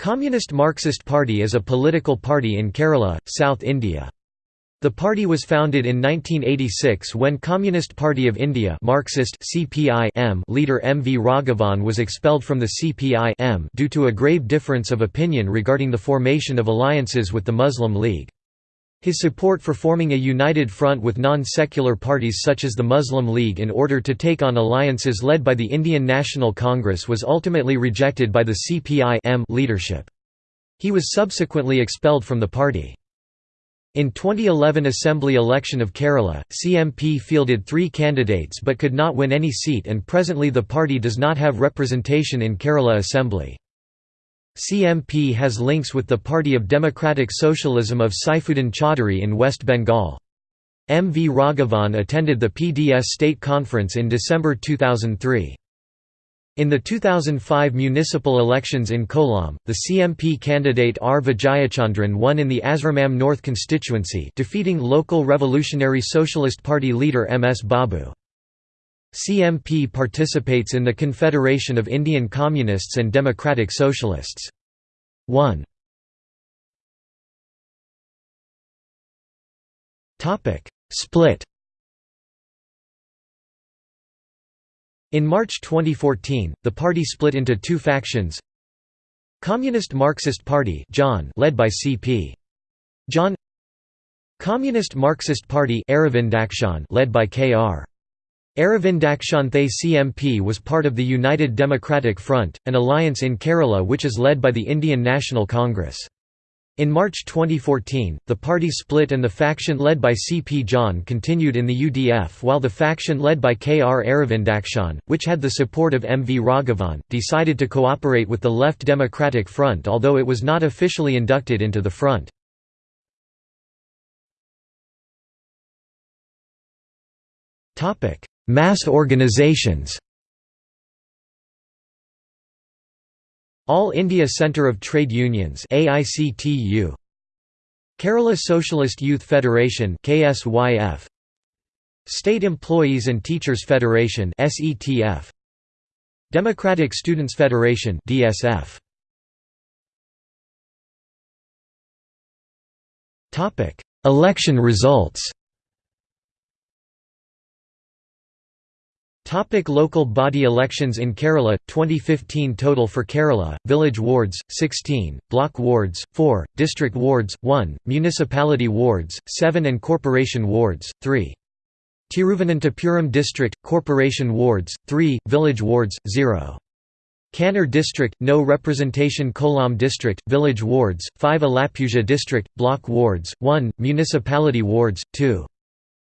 Communist Marxist Party is a political party in Kerala, South India. The party was founded in 1986 when Communist Party of India Marxist CPI leader M. V. Raghavan was expelled from the CPI due to a grave difference of opinion regarding the formation of alliances with the Muslim League. His support for forming a united front with non-secular parties such as the Muslim League in order to take on alliances led by the Indian National Congress was ultimately rejected by the CPI leadership. He was subsequently expelled from the party. In 2011 Assembly election of Kerala, CMP fielded three candidates but could not win any seat and presently the party does not have representation in Kerala Assembly. CMP has links with the Party of Democratic Socialism of Saifuddin Chaudhary in West Bengal. M. V. Raghavan attended the PDS State Conference in December 2003. In the 2005 municipal elections in Kollam, the CMP candidate R. Vijayachandran won in the Asramam North constituency defeating local Revolutionary Socialist Party leader M. S. Babu. CMP participates in the Confederation of Indian Communists and Democratic Socialists. 1 Split In March 2014, the party split into two factions Communist Marxist Party John led by C.P. John Communist Marxist Party led by K.R. Aravindakshanthe CMP was part of the United Democratic Front, an alliance in Kerala which is led by the Indian National Congress. In March 2014, the party split and the faction led by C.P. John continued in the UDF while the faction led by K.R. Aravindakshan, which had the support of M. V. Raghavan, decided to cooperate with the Left Democratic Front although it was not officially inducted into the front. Mass organizations. All India Centre of Trade Unions AICTU Kerala Socialist Youth Federation KSYF State Employees and Teachers Federation SETF Democratic Students Federation DSF Topic. Election results Topic local body elections in Kerala 2015 total for Kerala village wards 16 block wards 4 district wards 1 municipality wards 7 and corporation wards 3 Tiruvananthapuram district corporation wards 3 village wards 0 Kannur district no representation. Kollam district village wards 5 Alappuzha district block wards 1 municipality wards 2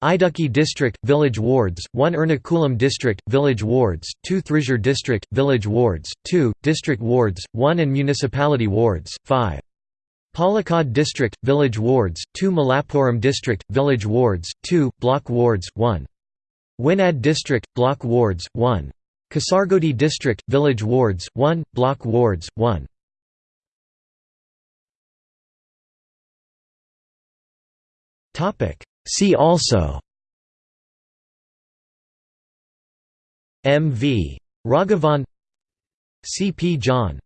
Idukki district, village wards, 1 Ernakulam district, village wards, 2 Thrissur district, village wards, 2, district wards, 1 and municipality wards, 5. Palakkad district, village wards, 2 Malappuram district, village wards, 2, block wards, 1. Wayanad district, block wards, 1. Kasargodi district, village wards, 1, block wards, 1. Topic See also M. V. Raghavan C. P. John